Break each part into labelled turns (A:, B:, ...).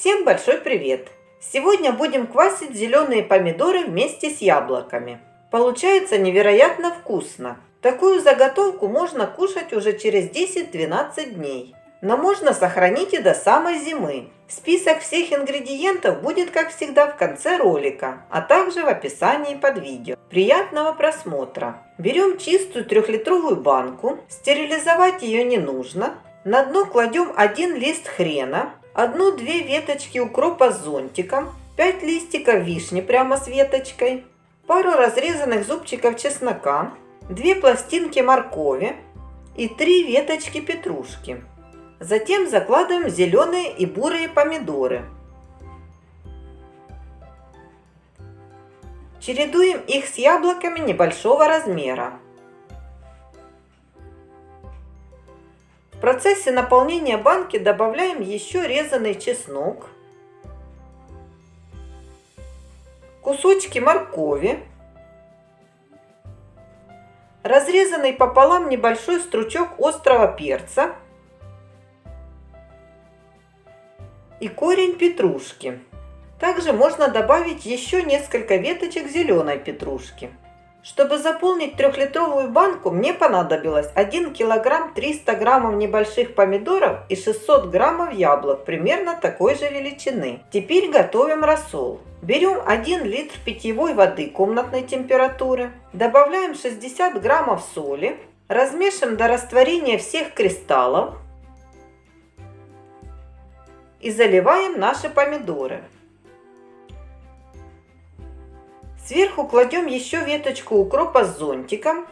A: Всем большой привет! Сегодня будем квасить зеленые помидоры вместе с яблоками. Получается невероятно вкусно. Такую заготовку можно кушать уже через 10-12 дней. Но можно сохранить и до самой зимы. Список всех ингредиентов будет, как всегда, в конце ролика, а также в описании под видео. Приятного просмотра! Берем чистую трехлитровую банку, стерилизовать ее не нужно. На дно кладем один лист хрена, одну-две веточки укропа с зонтиком, 5 листиков вишни прямо с веточкой, пару разрезанных зубчиков чеснока, 2 пластинки моркови и 3 веточки петрушки. Затем закладываем зеленые и бурые помидоры. Чередуем их с яблоками небольшого размера. В процессе наполнения банки добавляем еще резанный чеснок, кусочки моркови, разрезанный пополам небольшой стручок острого перца и корень петрушки. Также можно добавить еще несколько веточек зеленой петрушки. Чтобы заполнить трехлитровую банку, мне понадобилось 1 килограмм 300 граммов небольших помидоров и 600 граммов яблок примерно такой же величины. Теперь готовим рассол. Берем 1 литр питьевой воды комнатной температуры, добавляем 60 граммов соли, размешиваем до растворения всех кристаллов и заливаем наши помидоры. Сверху кладем еще веточку укропа с зонтиком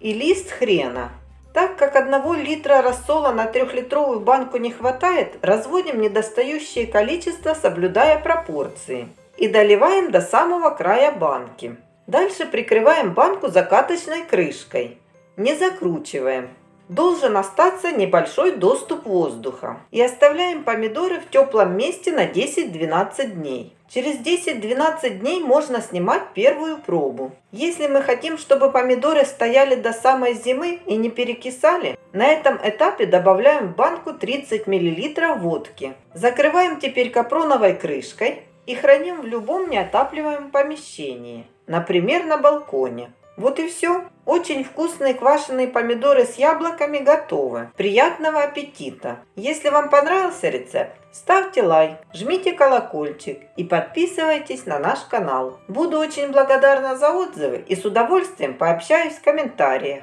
A: и лист хрена. Так как одного литра рассола на трехлитровую банку не хватает, разводим недостающее количество, соблюдая пропорции. И доливаем до самого края банки. Дальше прикрываем банку закаточной крышкой. Не закручиваем должен остаться небольшой доступ воздуха. И оставляем помидоры в теплом месте на 10-12 дней. Через 10-12 дней можно снимать первую пробу. Если мы хотим, чтобы помидоры стояли до самой зимы и не перекисали, на этом этапе добавляем в банку 30 мл водки. Закрываем теперь капроновой крышкой и храним в любом неотапливаемом помещении, например на балконе. Вот и все. Очень вкусные квашеные помидоры с яблоками готовы. Приятного аппетита! Если вам понравился рецепт, ставьте лайк, жмите колокольчик и подписывайтесь на наш канал. Буду очень благодарна за отзывы и с удовольствием пообщаюсь в комментариях.